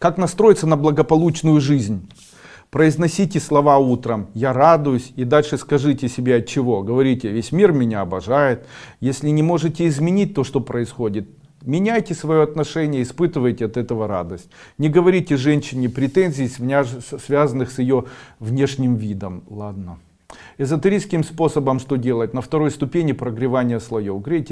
Как настроиться на благополучную жизнь? Произносите слова утром «я радуюсь» и дальше скажите себе от чего. Говорите «весь мир меня обожает». Если не можете изменить то, что происходит, меняйте свое отношение, испытывайте от этого радость. Не говорите женщине претензий, связанных с ее внешним видом. Ладно. Эзотерическим способом что делать? На второй ступени прогревания слоев. Грейте